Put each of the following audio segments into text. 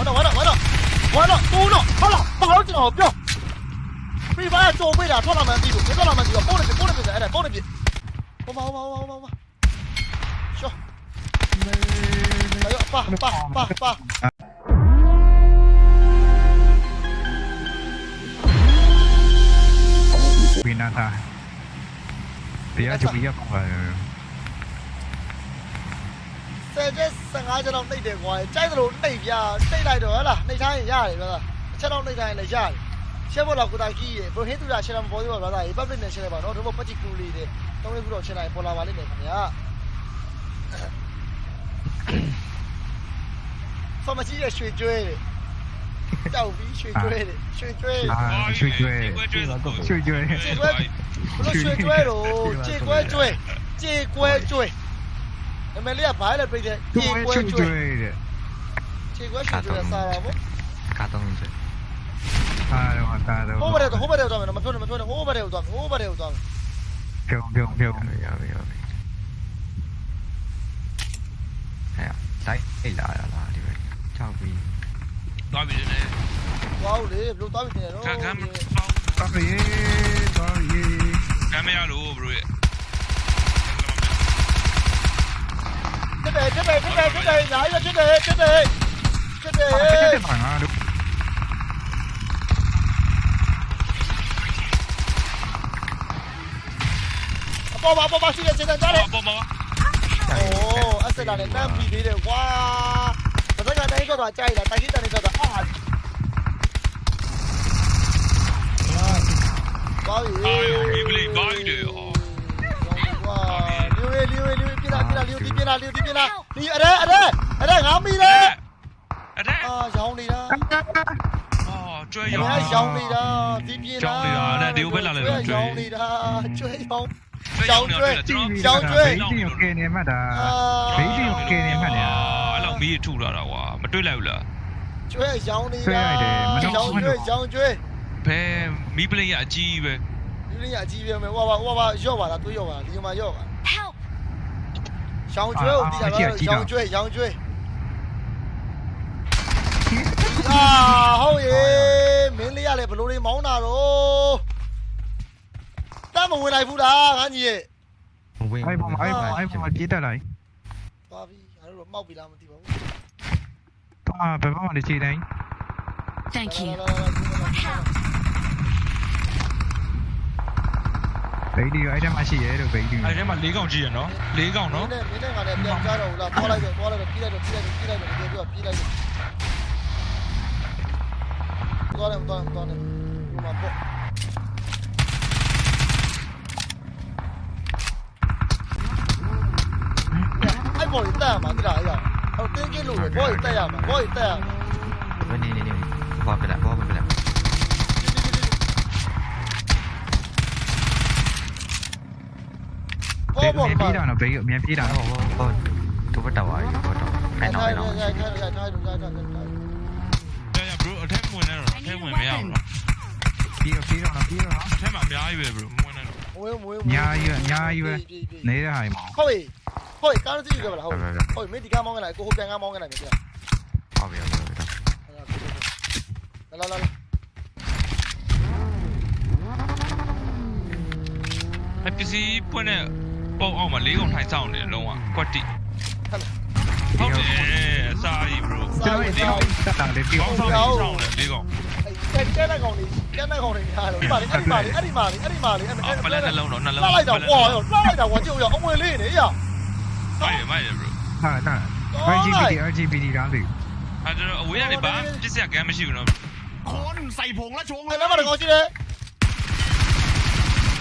完了完了完了完了完了完了，好了不好了，不要。别做废了，抓他们记住，别抓他们记住，包的皮包的皮子，哎，包的皮。我跑我跑我我我跑。小。没有，爸爸爸爸。维纳达，别就别。10ချက်15ချက်တော့နှိပ်တယ်ကွာကြိုက်သလိုနှိပ်ပြနှိပ်လိုက်တော့ဟဲ့လားနှိပ်ထားရင်ရတယ်ဗျာအချက်တော့နှိပ်ထားရင်လည်းရတယ်ရှက်ဖို့တော့ကိုတာကြီးရေဘရိုဟေးသူတာရှက်တာမပေါ်သေးပါဗျာဒါရေ public နဲ့ရှက်လိုက်ပါတော့တို့ဘပတ်တီကူလေးတွေတုံးလေးခုတော့ရှက်လိုက်ပေါ်လာပါလိမ့်မယ်ခင်ဗျာဆော်မကြီးရဲ့ရွှေကျွဲတွေတောက်ပြီးရွှေကျွဲတွေရွှေကျွဲရွှေကျွဲရွှေကျွဲရွှေကျွဲဘလို့ရွှေကျွဲတော့ကြေကွဲကျွဲကြေကွဲကျွဲ အမေလေးကဘာလဲပြိတဲ့ခြေကွဲရွှေကျွဲကျွဲတဲ့ခြေကွဲရွှေကျွဲစားတာပေါ့ကား30အားတော့ကားတော့ဟိုဘက်တော့ဟိုဘက်တော့မယ်မပြောနဲ့မပြောနဲ့ဟိုဘက်တော့ဟိုဘက်တော့သွားမယ်ပြုံပြုံပြုံရပြီရပြီဟဲ့တိုက်အိတ်လာရလားဒီဘက်ကြောက်ပြီးသွားပြီလေသွားဦးလေဘလို့သွားပြီနေတော့ခံခံတော်ရေတော်ရေကမ်းမရလို့ bro ရဲ့တက်တယ်တက်တယ်တက်တယ်တက်တယ်ညာရ chết đi chết đi chết đi chết đi nhảy ra chết đi chết đi chết đi chết đi thằng à đúng bom bom bom xin chết chết chết bom anh sẽ làm nên nam bị đi được quá và tất đây có đoạn chạy này có đoạn Bye. Bye. Bye. Bye. Bye. Bye. လီယိုပြလာပြလာလီယိုဒီပြလာလီယိုဒီပြလာလီအရဲအရဲအရဲငါမီတယ်အဲ့ဒါအာရောင်းနေတာအော်ကျွဲအရောရဲရောင်းနေတာဒီပြလာရောင်းနေတာကျွဲရောင်းကျွဲရောင်းနေဘေးတင်ကိုကဲနေမှတ်တာဘေးတင်ကိုကဲနေမှတ်နေတာအဲ့လောက်မီးထူလာတာကွာမတွေ့လိုက်ဘူးလားကျွဲရောင်းနေတာရောင်းကျွဲရောင်းကျွဲဘယ်မီးပလေးရအကြီးပဲဒီနေ့အကြီးပဲမယ်ဟိုပါဟိုပါရော့ပါလားတွေးရော့ပါလားဒီမှာရော့ပါ Chào ông chuối, ông đi chào ông chào ông chuối, chào ông chuối. À, hôi ye, miếng lia này phải lôi đi máu nào rồi. Ta mà quên này phụ đã, hả nhỉ? Ai bom, ai bom, ai bom, biết đâu này. Ba vì, anh rồi mau bị làm thì máu. À, phải bom để chị đánh. Thank you. Đấy đi anh em mà chỉ ấy được đấy đi. Anh em mà lý gọng gì nó? Lý gọng nó. có một miếng phí nó bị miếng phí đâu nó tôi bắt đầu rồi tôi bắt đầu nói nó rồi rồi thêm mùi này rồi thêm mùi mèo rồi. Phí rồi phí rồi nó phí rồi thêm mèo mèo về bro mùi này rồi. Nhà yêu nhà yêu nấy ra hai mỏ. Thôi thôi cái nó chỉ cái là thôi thôi mấy tí cái mong cái này cô hút cái ngang mong cái này được chưa? Thôi bây giờ rồi rồi 还必须不能。 ပုံအောင်မှာလေးကုန်ထိုင်ဆောင်နေလုံးဝကွက်တိဟုတ်တယ်အစာကြီး bro ကျွန်တော်ဒီကောင်တက်တာလေဒီကောင်ဆောင်နေလေးကောင်တဲ့တဲ့တဲ့ကောင်လေးတဲ့တဲ့ကောင်လေးညာတော့ပါလေအဲ့ဒီပါလေအဲ့ဒီပါလေအဲ့ဒီပါလေအဲ့ဒီပါလေနှလုံးတော့နှလုံးလိုက်တာဝါရောလိုက်တာဝါကြုံရောအမွေလေးနေရမိုက်ရမိုက်ရ bro ဟာတာ RGBD RGBD တော့လေအဲ့တော့အဝေးကနေဘာပစ္စည်းကမ်းမရှိဘူးနော်ခေါင်းစိုက်ဖုံလားချုံလားအဲ့မှာတော့ကောင်းရှိတယ်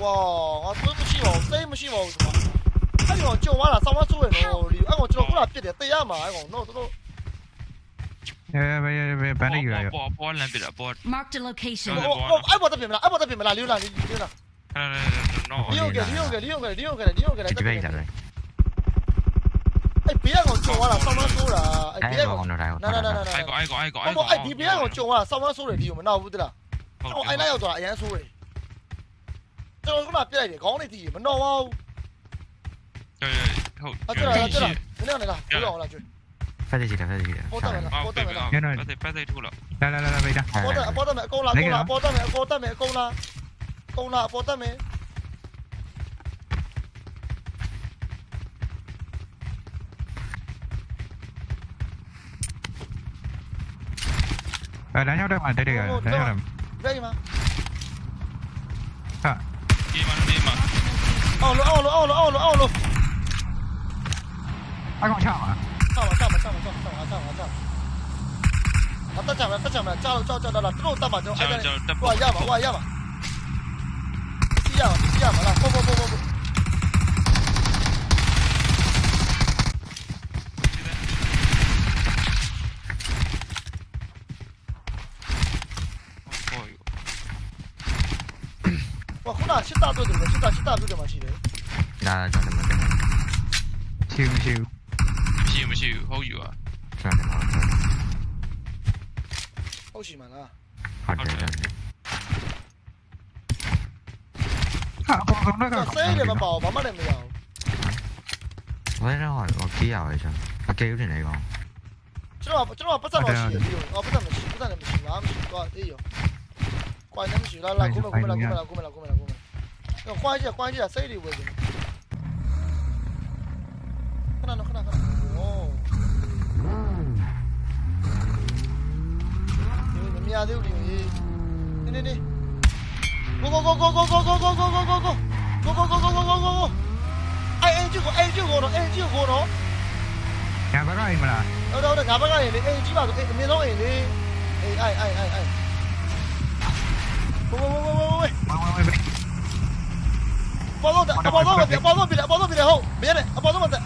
ကွာငါသွေးမရှိပါဘူးစိတ်မရှိပါဘူးကွာအဲ့ဒီကောင်ကြုံသွားတာဆောင်းမဆိုးရတော့ဒီအဲ့ကောင်ကျွန်တော်ခုလာပြစ်တယ်တေးရမှာအဲ့ကောင်တော့တော့เออไปไปไปได้อยู่อ่ะปอปอลันปิดอ่ะปอ Mark the location โอ้ไอ้บอตะเป็นมะล่ะไอ้บอตะเป็นมะล่ะเลี้ยวล่ะเลี้ยวล่ะเออๆๆ no เลี้ยวแกเลี้ยวแกเลี้ยวแกเลี้ยวแกเลี้ยวแกจะไปจัดเลยไอ้เปียกของจုံว่าล่ะซ้อมซ้อล่ะไอ้เปียกของน่ะๆๆๆไอ้กอไอ้กอไอ้กอไอ้กอไอ้ดีเปียกของจုံว่าซ้อมซ้อเลยดีอยู่มะนาวบุตะล่ะဟုတ်တယ်။အိုင်လိုက်ရောက်သွားအရန်ဆိုးတယ် 對我今日俾你嚟講，你自然揾多喎。對，好。啊，追嚟啦，追嚟！你嚟啦，追我啦，追。快啲幾點？快啲幾點？波得未啦？波得未啦？我哋快啲出啦！來來來來，俾張。波得波得未？高啦高啦！波得未？高得未？高啦！高啦！波得未？đánh nhau đây mà đây đây đánh nhau đây. Đây mà. Hả? 二楼，二楼，二楼，二楼，二楼。还我呛啊！到了，到了，到了，到了，到了，到了，到了。啊！大抢了，大抢了！加油，加油，加油！六到八分大。哎哎哎！不好意思，不好意思嘛。不需要嘛，不需要嘛！不不不不不。哎！我湖南去大多久了？去大去大多久嘛？去。咋的嘛？去不去？去不去？好油啊！咋的嘛？好气嘛啦！好的好的。啊！那个水里面泡泡没得没有？我那会我捡回来的，我捡的哪个？这个这个不怎么好吃，对不对？不怎么吃，不怎么吃，不怎么吃，对不对？对的。关点水，来来，过门，过门，来过门，来过门，来过门，来过门。关一下，关一下，水里卫生。 ခွာကြခွာကြစိတ်တွေဝယ်နေခဏနော်ခဏခဏโอ้ဒီမမြသေးဘူးဒီနေနေနေ go go go go go go go go go go go go go go go go go go go အဲ့အဲ့ကျကိုအဲ့ကျကိုတော့အဲ့ကျကိုတော့ညာဘက်ကအိမ်မလားဟုတ်တော့ငါဘက်ကနေလေအိမ်ကြီးပါဆိုအိမ်အမြင်ဆုံးအိမ်လေအေးအိုင်အိုင်အိုင်အိုင်ဘိုးဘိုးဘိုးဘိုးဘိုးဝမ်းဝမ်းဘေးပေါ်တော့အပေါ်တော့ပြပေါ်တော့ပြပေါ်တော့ပြဟုတ်မင်းနဲ့အပေါ်တော့မတက်အပေါ်တော့မတက်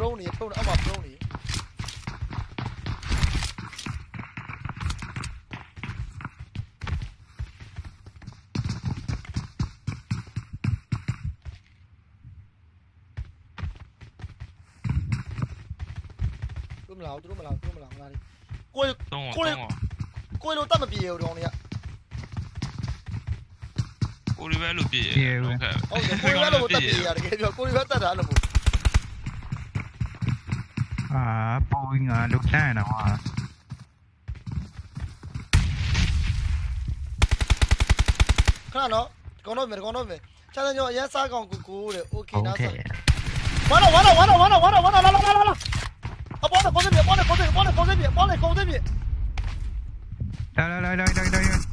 drone နေ drone အောက်မှာ drone နေသူမလာဘူးသူမလာဘူးသူမလာမလာဘူးကိုယ်သုံးကိုကိုယ်သုံးကိုယ်လိုတတ်မပြေဘူး drone တွေကကိုရီးယားလိုပြည့်ရဟုတ်ကဲ့ဟုတ်တယ်ကိုရီးယားလိုတတ်ပြေရတကယ်ပြောကိုရီးယားတတ်တာလို့မဟုတ် uh, pulling uh, look down or what? nào, no, kono mer kono mer. Chana nyo ya sa kong kuku le. Okay na sa. Wana wana wana wana wana wana la này, la la. A bone bone bone bone bone bone bone bone bone bone. La la la la la la.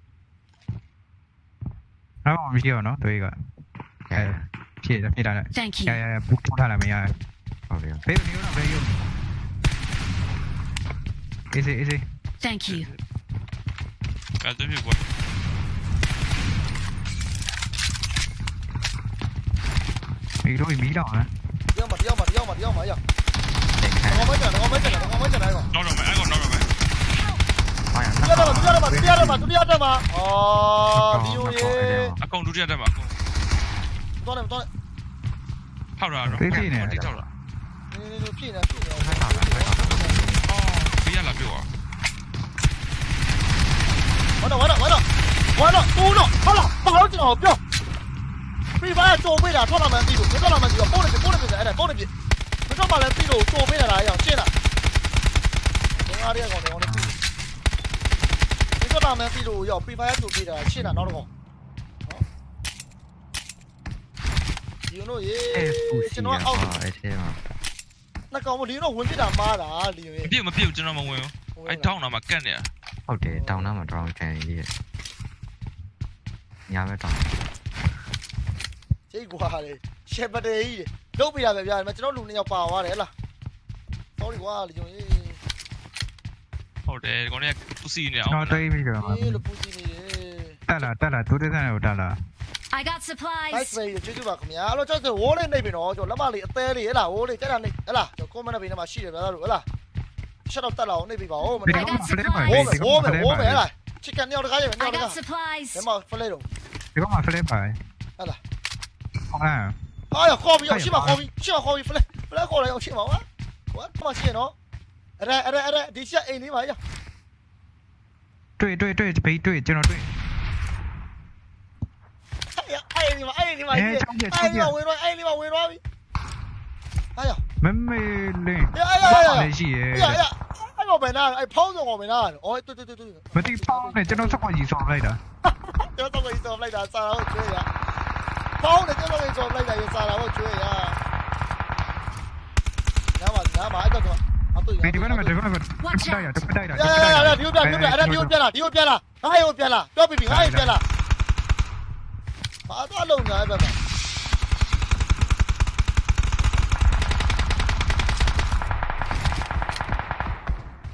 아, 미디어너 저희가. 예. 예, 미라. Thank you. 야, 야, 북쪽 사람이야. 아, 미안. 베이비 미우나 베이요. 이제 이제. Thank you. 가자 비 뭐. 이거 미라. Yo mặt, yo mặt, yo mặt, yo mặt, yo. Nó ngó mấy cái này, nó ngó mấy cái này, nó ngó mấy cái này rồi. Nó rồi mày, ai còn nó rồi mày. Tôi đi ra đâu mà, tôi đi ra đâu mà, tôi đi ra đâu mà. Ờ, đi ui. 啊公主殿下在吗到那到了边套住啊套住啊可以进一点可以进一点我看一下可以了给我完了。完了完了完了。公主好了。不好了。不要飞白左飞两撞大门飞左左撞大门飞左左撞大门飞左撞大门飞左撞大门飞左撞大了。飞左撞大门飞左右撞大门飞左右撞大门飞左右飞白右飞的气囊状态空 ဒီယွန်တို့ရေကျွန်တော်အောက်အဲ့ထဲမှာနှကောင်မလီယွန်တို့ဝင်ပြတာမားတာလီယွန်ရေမပြတ်မပြတ်ကျွန်တော်မဝင်ဘူးအဲ့တောင်းနာမှာကတ်နေတာဟုတ်တယ်တောင်းနာမှာ drown ချန်ကြီးရညာပဲတောင်းချိတ်ကွာလေရှယ်ပတေးကြီးလုတ်ပြရပဲဗျာကျွန်တော်လူနှစ်ယောက်ပါသွားတယ်ဟလား sorry ကွာလီယွန်ရေဟုတ်တယ်ခေါင်းကပူစီနေအောင်ကျွန်တော်တွေးပြီးတော့ပူစီနေတယ်တက်လာတက်လာသူတက်တဲ့ကိုတက်လာ I got supplies. Nice to meet you. Thank you for coming. Hello, just one in there. No, just let me tell you. Hello, just one in there. Hello, just come in there. Hello, just one in there. Hello, just one in there. Hello, just one in there. Hello, just one in there. Hello, just one in there. Hello, just one in there. Hello, just one in there. Hello, just one in there. Hello, just one in there. Hello, just one in there. Hello, just one in there. Hello, just one in there. Hello, just one in there. 对对对，背对，经常对。哎你妈，哎你妈，哎你妈回来，哎你妈你来，哎呀，没没灵，哎呀呀呀，哎呀哎呀，哎我没拿，哎抛着我没拿，哦对对对对，没哎抛的，只能十哎钱上来的，哈哈，十块钱上来的，杀了我追呀，抛的只能上来的，又杀哎我追呀，你嘛你嘛，哎大哎。没得没得没哎没得，不带了，哎带了。呀呀呀呀！你又变，你又变，你又变了，你又变了，哎又变了，不要批评，哎又变了。 ဘာသာလုံးသားပဲပါ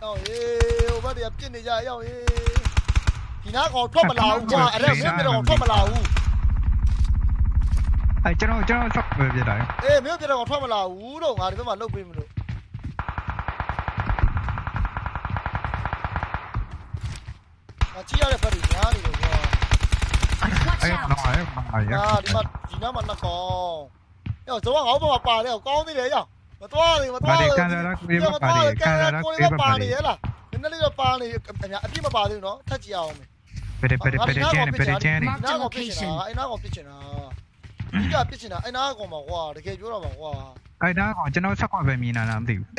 ရောက်ရေဟိုဘက်တည်းပြစ်နေကြရောက်ရေဒီနားကောင်ထွက်မလာဘူးကွာအဲ့ဒါမင်းပြတော့ထွက်မလာဘူးအဲကျွန်တော်ကျွန်တော်ထွက်ပဲပြတာလေအေးမင်းပြတော့ထွက်မလာဘူးတော့ငါဒီဘက်မှာလှုပ်ပေးမလို့အချီရတဲ့ဖက်ကြီးညားနေလို့ကွာ 나와요 나와요 야 니마 니마 만났고 야 저거 어머 아빠 내가 꺼니 내야 mà to thì mà to thì nhưng mà to thì cái con đi bà thì ấy là nên nó đi là bà thì cả nhà mà bà thì nó thật nhiều mày Pere pere pere jani pere jani. Ai nói cái chuyện à? Ai nói cái chuyện à? Bây giờ cái chuyện à? Ai nói cái mà qua? Để cái chỗ nào mà qua? Ai nói cái chuyện nó sắp qua về mình là làm điều.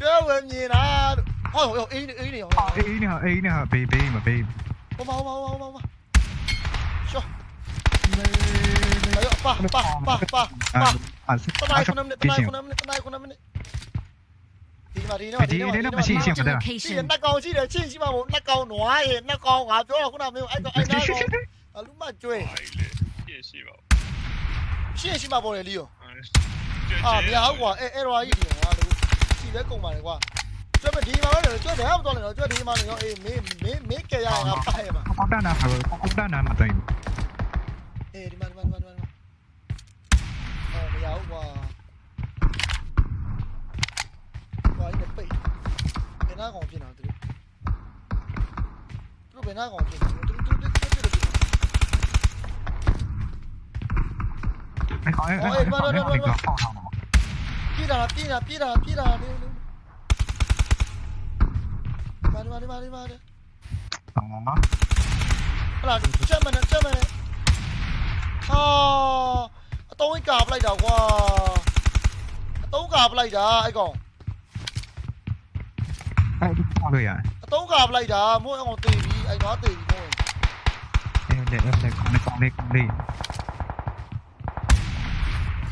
Chưa về mình là. Ôi ôi ý ý này. Ý này ý này bị bị mà bị. 我忙，我忙，我忙，我忙，我。哎呦，爸爸爸爸爸！爸爸，不能不能不能不能不能不能！弟弟，那不是幸福的。弟弟，那高兴的，庆幸嘛！我那高暖耶，那高啊，多少困难没有挨到挨到？啊，鲁莽追！谢谢嘛，谢谢嘛，玻璃六。啊，你好哇，哎哎，罗阿姨，我，你在干嘛的哇？ 저번 디마을 저 대함 돌려 저 디마는 여기 미미미 깨야 나 빠이 봐. 꺾다 나 봐. 꺾다 나 맞다 이거. 에 디마 디마 디마 디마. 어, 야우 와. 와 이거 빼. 배나 공진 안 들어. 또 배나 공진. 어, 에, 맞아, 맞아, 맞아. 삐라, 삐라, 삐라, 삐라 đi vào đi vào đi vào đi đó là chết mình chết mình à tôi cạp lại đâu quá tôi cạp lại đó ai còn? À? Ai đi qua rồi à? Tôi cạp lại đó mỗi ông tì đi anh nói tì thôi. Em để để con đi con đi con đi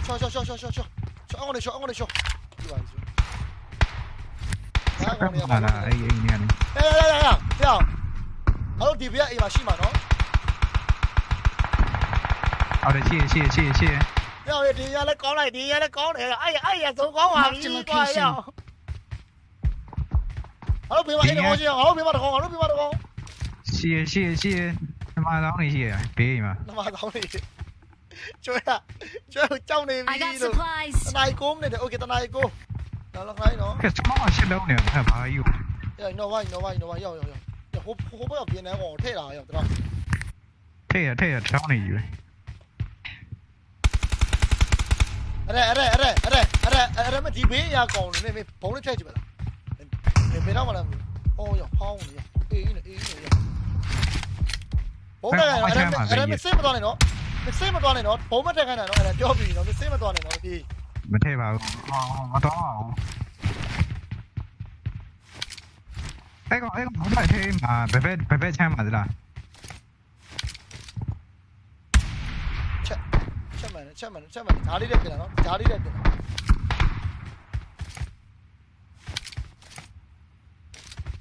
cho cho cho cho cho cho. Cho ông này cho ông này đi vào 딱 봐라 A A 미안해 야야야야야 야 바로 디브야 이 마시마 너 아래 시에 시에 시에 시에 야 왜, 디야 내 꺼라 디야 내 꺼라 아이 아이야 저거 와 이거야 야 바로 비마 이리 오지 바로 비마 들어가 바로 비마 들어가 시에 시에 시에 mà đóng này gì à bì mà nó mà đóng này chơi à chơi trong này đi rồi nay cốm này ok tao nay cốm လာလာခိုင်းနော်ကဲစမောင်းရှစ်လုံးနေဖက်ပါယူရနော်ဝိုင်းနော်ဝိုင်းနော်ဝိုင်းရောက်ရောက်ရောက်ဟိုဟိုဘက်ကပြင်းတဲ့ကောင်ထည့်လာရောက်တော့ထည့်ရထည့်ရထောင်းနေယူအဲ့အဲ့အဲ့အဲ့အဲ့အဲ့အဲ့မဒီဘေးရကောင်နေမေဘုံလေးထည့်ကြည့်ပါလားဘယ်တော့မှလားအော်ရဖောင်းနေအေးနေအေးနေရဘုံကအဲ့အဲ့မစိမသွားနေနော်မစိမသွားနေနော်ဘုံမထက်ခိုင်းတာနော်အဲ့ပြောပြီးနော်မစိမသွားနေနော်ဒီ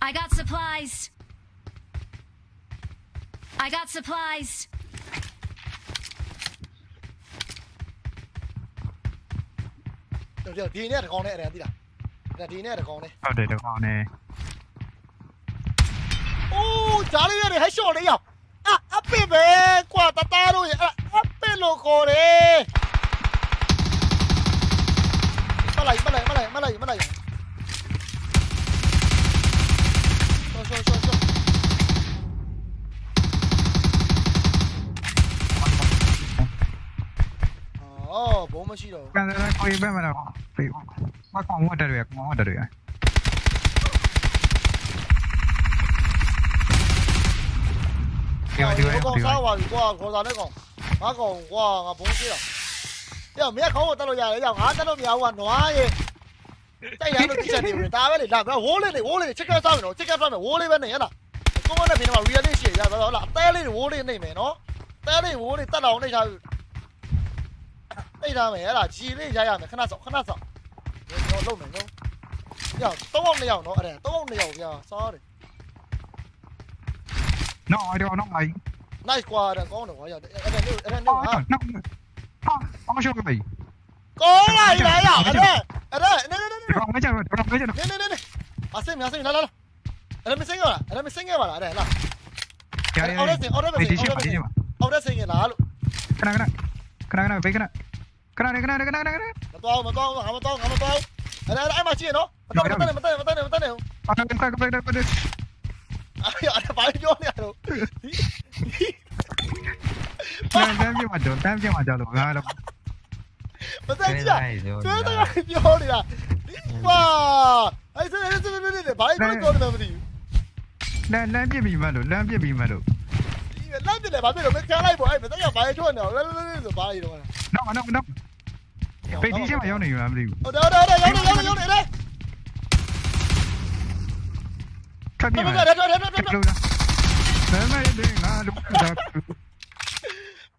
I got supplies. I got supplies. တော့ဒီနေ့တကောင်နဲ့အဲ့ဒါသိလားဒါဒီနေ့တကောင်နဲ့ ဟုတ်တယ်တကောင်နဲ့ အိုးဓာလေးရတယ်ဟဲ့ရှော့လေးရောက်အအပစ်ပဲကွာတသားလို့ရအပစ်လို့ခေါ်တယ်မလိုက်မလိုက်မလိုက်မလိုက်မလိုက်ရှော့ရှော့ရှော့ ဘုံမရှိတော့ကန်တယ်ကိုဘယ်မှာတော့ဖေးမကောင်ဝတ်တယ်ရကောင်ဝတ်တယ်ရဒီကောင်ဒီကောင်စားပါပြီကွာခေါ်စားတဲ့ကောင်ငါကောင်ကွာငါဘုံသေးတော့ပြောမင်းခေါင်းကိုတက်လို့ရတယ်ရောက်ငါတက်လို့မရဘူးကနွားရဲ့တိုက်ရလို့တိချက်နေပြီဒါပဲလေဒါကဝိုးလေးနေဝိုးလေးချက်ကစားမယ်နော်ချက်ကစားမယ်ဝိုးလေးပဲနေရလားကိုမနဲ့ပြင်မှာ real လေးရှိရတော့ဟုတ်လားအသေးလေးဝိုးလေးနေမယ်နော်တဲလေးဝိုးလေးတက်တော့နေထားနေထားမယ်အဲ့ဒါဂျီလေးရရမယ်ခဏစောခဏစောကျွန်တော်လုံနေနော်ရောက်၃အောင်၂ယောက်နော်အဲ့ 那张没了，鸡那家养的，看他走，看他走，要漏没漏？要动的要弄，哎，动的要不要？sorry。nó ai đâu nó mày nay qua đã có được rồi giờ em em em em ha nó ha cái gì? Có này này à ở đây ở đây đây đây đây không cái gì không cái gì đây đây đây à xem nhá xem nhá đây đây mình xem rồi đây mình xem rồi đây đây ông đây xem ông đây xem ông đây xem ông đây xem là cái này cái này cái này cái này cái này cái này, cái này, cái này, cái này. Mà to mà to mà to mà tao. Đấy, đấy, em mà chi to Mà to mà to mà to mà to mà to Mà to mà to mà tao. Ay, ada paling jauh ni aduh. Tem je maju, tem je maju lu. Aduh. Betul je. Tu tu jauh ni lah. Wah. Ai sen sen sen sen sen. Paling jauh jauh ni mesti. Lan lan je bi malu, lan je bi malu. Lan je le, ba bi lo, me kya lai bo. Ai, betul ya paling jauh ni. Lan lan lan, ba bi lo. No, no, no. ပေတီးချင်းမှာရောက်နေရမှာမသိဘူးဟုတ်တယ်ဟုတ်တယ်ရောက်နေရောက်နေရောက်နေလေထွက်ပြေးပါထွက်ထွက်ထွက်ထွက်ထွက်ဘယ်မှာလဲငါတို့က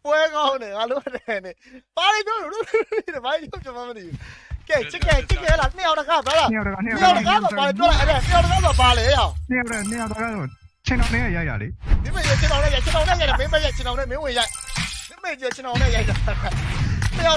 ပွဲကောင်းတယ်ငါတို့တယ်နေပါလိတို့တို့တို့ဘာလို့ကျွန်မမသိဘူးကဲချစ်ကဲချစ်ကဲလာနှစ်ယောက်တခါပါလားနှစ်ယောက်တခါနှစ်ယောက်တခါပါလေပြောလိုက်အဲ့နှစ်ယောက်တခါပါလေဟောနှစ်ယောက်နှစ်ယောက်တခါဆိုချင်းတော်နဲ့ရရလေမိမရချင်းတော်နဲ့ရချင်းတော်နဲ့ရမင်းမရချင်းတော်နဲ့မင်းဝင်ရမိမရချင်းတော်နဲ့ရရ